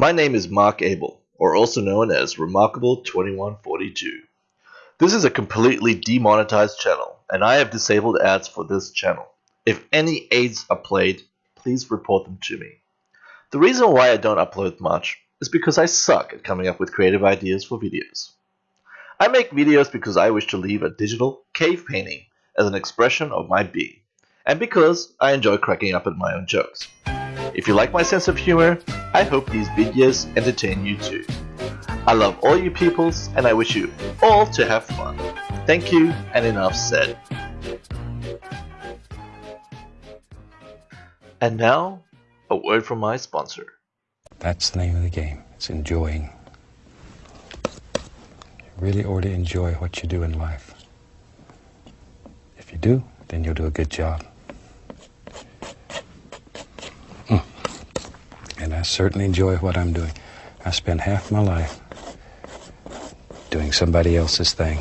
My name is Mark Abel, or also known as Remarkable2142. This is a completely demonetized channel, and I have disabled ads for this channel. If any ads are played, please report them to me. The reason why I don't upload much is because I suck at coming up with creative ideas for videos. I make videos because I wish to leave a digital cave painting as an expression of my being, and because I enjoy cracking up at my own jokes. If you like my sense of humor, I hope these videos entertain you too. I love all you peoples and I wish you all to have fun. Thank you and enough said. And now, a word from my sponsor. That's the name of the game. It's enjoying. You really ought to enjoy what you do in life. If you do, then you'll do a good job. Mm. And I certainly enjoy what I'm doing. I spend half my life doing somebody else's thing.